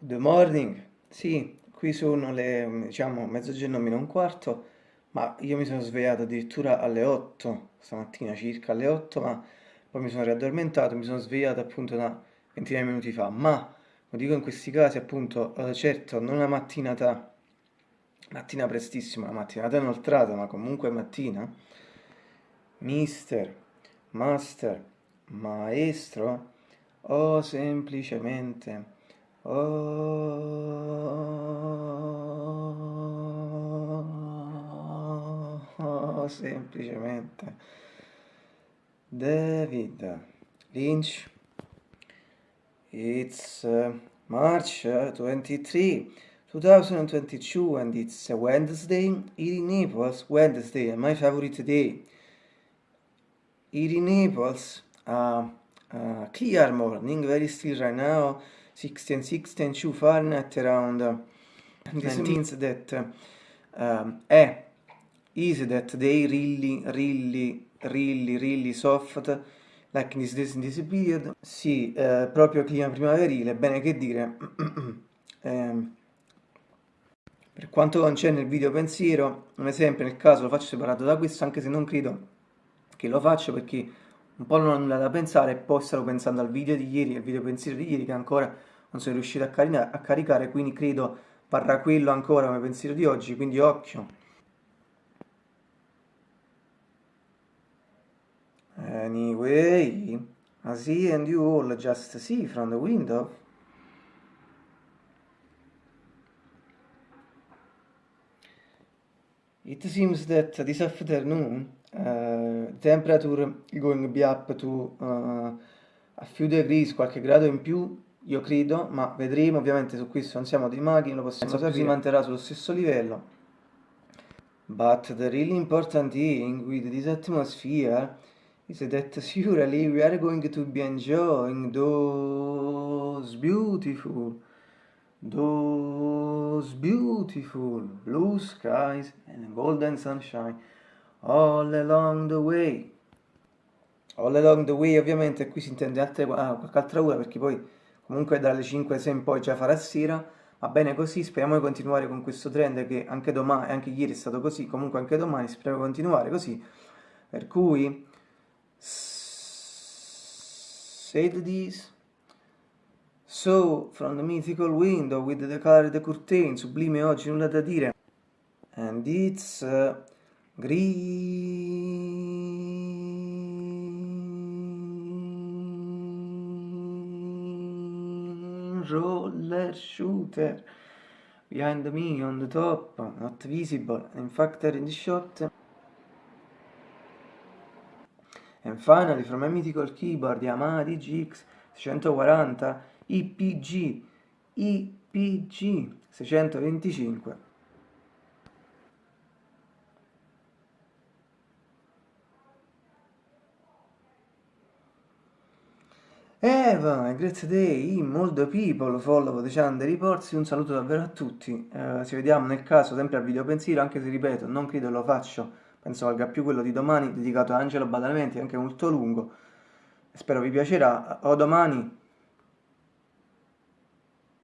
Good morning, sì, qui sono le, diciamo, mezzogiorno meno un quarto, ma io mi sono svegliato addirittura alle 8, stamattina circa alle 8, ma poi mi sono riaddormentato, mi sono svegliato appunto una ventina di minuti fa, ma, lo dico in questi casi appunto, eh, certo, non una mattinata, mattina prestissima, una mattinata inoltrata, ma comunque mattina, mister, master, maestro, o semplicemente Oh, semplicemente David Lynch. It's uh, March uh, 23, 2022, and it's a Wednesday. Eating Naples, Wednesday, my favorite day. Eating Naples, uh, uh, clear morning, very still right now. 16, 16, 2 Fahrenheit around uh, this means that um, eh, is that they really, really, really, really soft like in this, in this period. Sì, eh, proprio clima primaverile, bene che dire. eh, per quanto concerne il video pensiero, non è sempre nel caso lo faccio separato da questo, anche se non credo che lo faccio perché un po' non ho nulla da pensare e poi stavo pensando al video di ieri, al video pensiero di ieri che ancora non sono riuscito a, carina, a caricare, quindi credo parrà quello ancora come pensiero di oggi, quindi occhio. Anyway, I see and you all just see from the window. It seems that this afternoon uh, temperature going to be up to uh, a few degrees, qualche grado in più io credo, ma vedremo, ovviamente su questo non siamo dei maghi, lo possiamo sapere, si manterrà sullo stesso livello. But the really important thing with this atmosphere is that surely we are going to be enjoying those beautiful, those beautiful blue skies and golden sunshine all along the way. All along the way ovviamente qui si intende altre, ah, qualche altra ora perché poi comunque dalle 5 se in poi già farà sera, va bene così, speriamo di continuare con questo trend che anche domani, anche ieri è stato così, comunque anche domani speriamo di continuare così, per cui said this. So from the mythical window with the colored curtain sublime oggi nulla da dire. And it's uh, green. Roller shooter. Behind me on the top, not visible, in fact in the shot. And finally from a mythical keyboard Yamaha DGX 640 IPG IPG 625 Eva, grazie a te, molto people, follow the channel reports, un saluto davvero a tutti, eh, ci vediamo nel caso sempre al video pensiero, anche se ripeto, non credo lo faccio, penso valga più quello di domani, dedicato a Angelo Badalamenti, anche molto lungo, spero vi piacerà, o domani